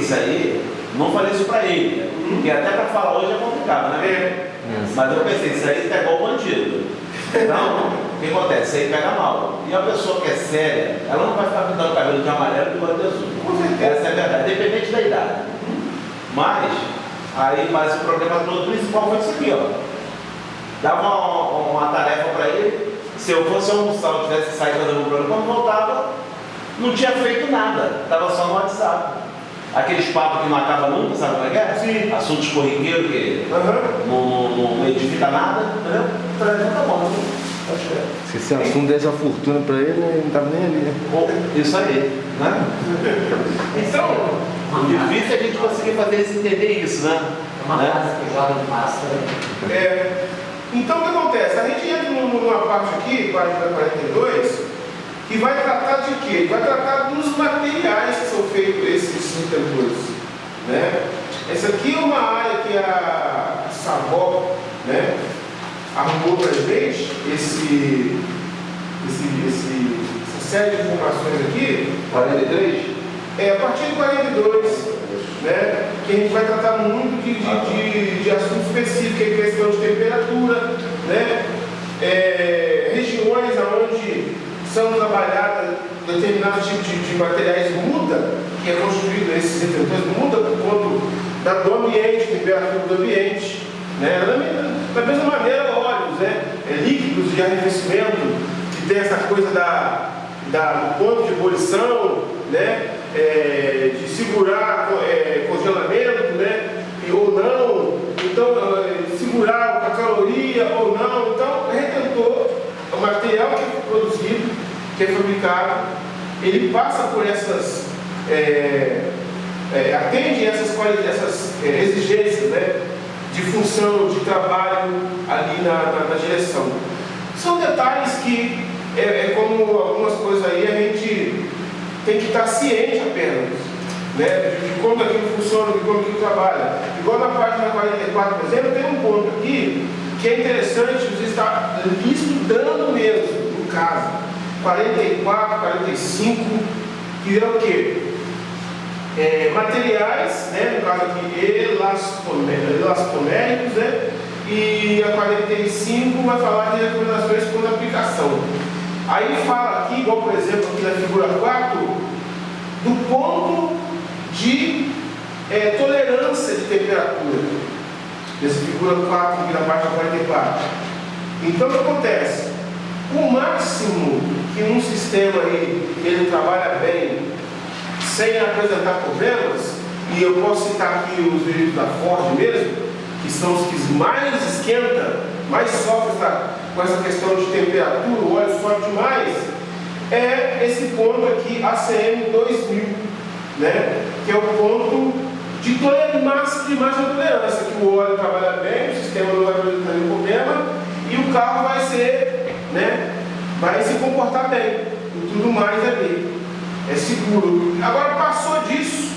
isso aí, não falei isso pra ele, porque até pra falar hoje é complicado, né? É. Mas eu pensei, isso aí tá igual bandido. Então, o que acontece? Isso aí pega mal. E a pessoa que é séria, ela não vai ficar pintando o cabelo de amarelo e de azul. Com certeza. Essa é a verdade, independente da idade. Mas, aí, mas o problema todo principal foi isso aqui, ó. Dava uma, uma tarefa pra ele, se eu fosse almoçar, eu tivesse saído fazendo um programa, quando voltava, não tinha feito nada, tava só no WhatsApp. Aqueles papos que não acabam nunca, sabe como é que é? Sim. Assuntos corriqueiros que Aham. não, não, não edifica nada, entendeu? Então, tá bom, né? Pode ser. Se esse assunto desse uma fortuna pra ele, ele não tava nem ali, né? Bom, Isso aí, né? Então, O difícil é a gente conseguir fazer eles entender isso, né? É uma Né? que joga no pássaro. é, então o que acontece? A gente entra num- numa parte aqui, página 42, que vai tratar de quê? Vai tratar dos materiais que são feitos retentores. Né? Essa aqui é uma área que a Savó né, arrumou para gente, esse, esse, esse, essa série de informações aqui, 43? é, a partir de 42, né, que a gente vai tratar muito de, de, de, de assunto específico, que é questão de temperatura, né, é, regiões onde são trabalhadas determinados tipos de, de materiais muda, que é constituído esses retentores, muda por conta da, do ambiente, temperatura do ambiente, né, me- da mesma maneira óleos, né, é, líquidos de arrefecimento, que tem essa coisa da, da, do ponto de ebulição, né, é, de segurar é, congelamento, né, e- ou não, então é, segurar a caloria ou não, então retentor, o material que é produzido, que é fabricado, ele passa por essas, é, é, atende essas, essas é, exigências, né, de função, de trabalho ali na, na- na direção. São detalhes que, é, é como algumas coisas aí, a gente tem que estar ciente apenas, né, de como aquilo funciona, de como aquilo trabalha. Igual na página 44, por exemplo, tem um ponto aqui que é interessante você estar estudando mesmo, no caso. 44, 45, que é o quê? É, materiais, né, no caso aqui, elastomé- elastoméricos, né, e a 45 vai falar de recomendações por aplicação. Aí fala aqui, igual por exemplo aqui na figura 4, do ponto de é, tolerância de temperatura. Nessa figura 4 aqui na página 44. Então o que acontece? O máximo que num sistema aí ele trabalha bem, sem apresentar problemas, e eu posso citar aqui os veículos da Ford mesmo, que são os que mais esquenta, mais sofrem com essa questão de temperatura, o óleo sobe demais, é esse ponto aqui, ACM 2000, né? que é o ponto de tolerância, máxima tolerância, que o óleo trabalha bem, o sistema não vai apresentar nenhum problema, e o carro vai ser, né? vai se comportar bem, e tudo mais ali. É seguro. Agora passou disso,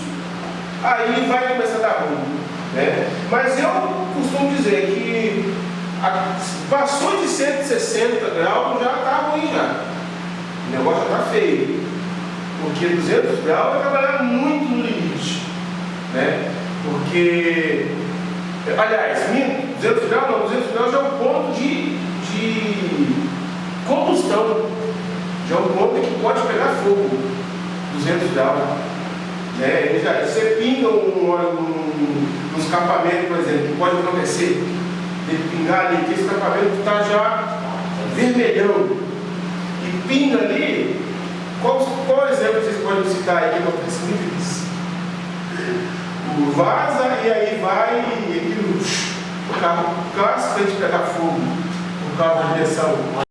aí vai começar a dar ruim. Né? Mas eu costumo dizer que a- passou de 160 graus já está ruim já. O negócio já está feio. Porque 200 graus vai trabalhar muito no limite. Né? Porque, aliás, minto, 200 graus não, 200 graus já é o ponto de, de combustão. Já é um ponto que pode pegar fogo. 200 graus. Né? Ele já, você pinga um num, num escapamento, por exemplo, que pode acontecer. Ele pingar ali, que esse escapamento está já vermelhão. E pinga ali, qual, qual exemplo vocês podem citar aí que acontece muito? O vaza e aí vai e o carro casca de pegar fogo, o carro de direção.